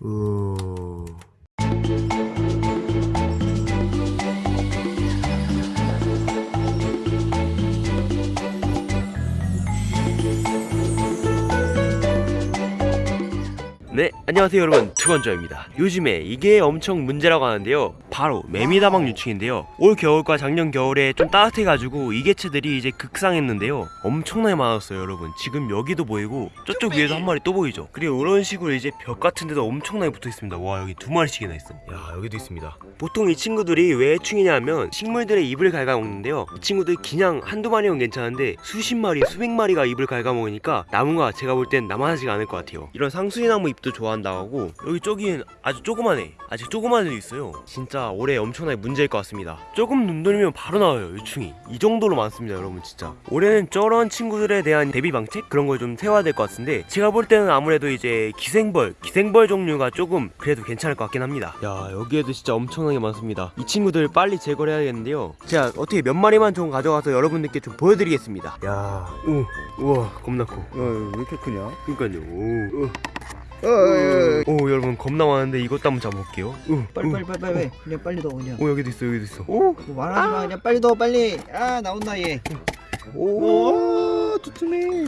우... 네, 안녕하세요 여러분. 투건저입니다. 요즘에 이게 엄청 문제라고 하는데요. 바로 매미다방 유충인데요. 올 겨울과 작년 겨울에 좀 따뜻해가지고 이 개체들이 이제 극상했는데요. 엄청나게 많았어요 여러분. 지금 여기도 보이고 저쪽 위에도 한 마리 또 보이죠? 그리고 이런 식으로 이제 벽 같은 데도 엄청나게 붙어있습니다. 와 여기 두 마리씩이나 있어 야 여기도 있습니다. 보통 이 친구들이 왜 해충이냐 하면 식물들의 잎을 갉아먹는데요. 이 친구들 그냥 한두 마리면 괜찮은데 수십 마리 수백 마리가 잎을 갉아먹으니까 나무가 제가 볼 땐 남아나지가 않을 것 같아요. 이런 상수리 나무 잎도 좋아한다고 하고 여기 저기는 아주 조그만해. 아직 조그만 애도 있어요. 진짜 올해 엄청나게 문제일 것 같습니다. 조금 눈 돌리면 바로 나와요 유충이. 이 정도로 많습니다 여러분 진짜. 올해는 저런 친구들에 대한 대비 방책? 그런 걸 좀 세워야 될 것 같은데 제가 볼 때는 아무래도 이제 기생벌 기생벌 종류가 조금 그래도 괜찮을 것 같긴 합니다. 야 여기에도 진짜 엄청나게 많습니다. 이 친구들 빨리 제거를 해야겠는데요. 제가 어떻게 몇 마리만 좀 가져가서 여러분들께 좀 보여드리겠습니다. 야 오 우와 겁나 커. 어, 왜 이렇게 크냐? 그니까요. 오. 어, 어. 오 여러분 겁나 많은데 이것도 한번 잡아볼게요. 오, 빨리 오. 빨리 빨리 빨리. 그냥 빨리 넣어 그냥. 오 여기도 있어 여기도 있어. 오뭐 말하지 마. 그냥 빨리 넣어 빨리. 아 나온다 얘. 오. 두툼해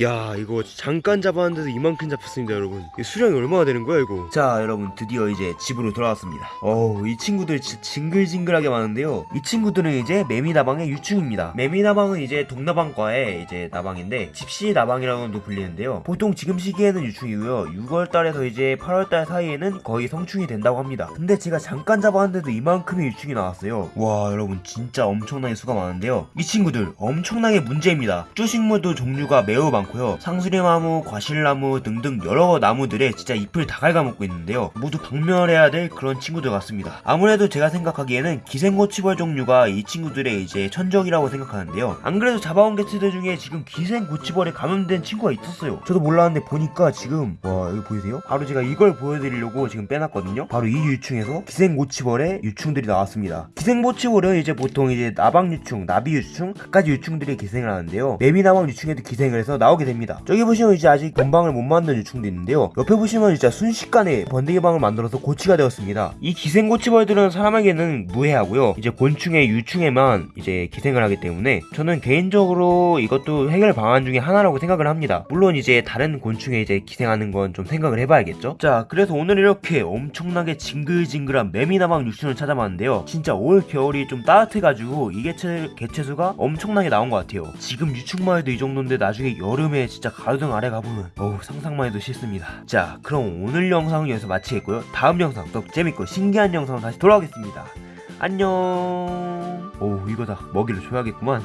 야 이거 잠깐 잡았는데도 이만큼 잡혔습니다 여러분. 이 수량이 얼마나 되는 거야 이거? 자 여러분 드디어 이제 집으로 돌아왔습니다. 어우 이 친구들 진짜 징글징글하게 많은데요. 이 친구들은 이제 매미나방의 유충입니다. 매미나방은 이제 동나방과의 이제 나방인데 집시 나방이라고도 불리는데요. 보통 지금 시기에는 유충이고요. 6월달에서 이제 8월달 사이에는 거의 성충이 된다고 합니다. 근데 제가 잠깐 잡았는데도 이만큼의 유충이 나왔어요. 와 여러분 진짜 엄청나게 수가 많은데요. 이 친구들 엄청나게 문제입니다 쭈식물도 종류가 매우 많고요. 상수리나무, 과실나무 등등 여러 나무들에 진짜 잎을 다 갉아먹고 있는데요. 모두 박멸해야 될 그런 친구들 같습니다. 아무래도 제가 생각하기에는 기생고치벌 종류가 이 친구들의 이제 천적이라고 생각하는데요. 안 그래도 잡아온 개체들 중에 지금 기생고치벌에 감염된 친구가 있었어요. 저도 몰랐는데 보니까 지금 와 여기 보이세요? 바로 제가 이걸 보여드리려고 지금 빼놨거든요. 바로 이 유충에서 기생고치벌의 유충들이 나왔습니다. 기생고치벌은 이제 보통 이제 나방유충, 나비유충 각가지 유충들이 기생을 하는데 요. 매미나방 유충에도 기생을 해서 나오게 됩니다. 저기 보시면 이제 아직 건방을 못 만든 유충도 있는데요. 옆에 보시면 진짜 순식간에 번데기 방을 만들어서 고치가 되었습니다. 이 기생 고치벌들은 사람에게는 무해하고요. 이제 곤충의 유충에만 이제 기생을 하기 때문에 저는 개인적으로 이것도 해결 방안 중에 하나라고 생각을 합니다. 물론 이제 다른 곤충에 이제 기생하는 건 좀 생각을 해봐야겠죠? 자 그래서 오늘 이렇게 엄청나게 징글징글한 매미나방 유충을 찾아봤는데요. 진짜 올 겨울이 좀 따뜻해가지고 이 개체, 개체수가 엄청나게 나온 것 같아요. 지금 유충만 해도 이 정도인데 나중에 여름에 진짜 가로등 아래 가보면 어우 상상만 해도 싫습니다. 자 그럼 오늘 영상은 여기서 마치겠고요. 다음 영상 더 재밌고 신기한 영상으로 다시 돌아오겠습니다. 안녕. 오 이거 다. 먹이를 줘야겠구만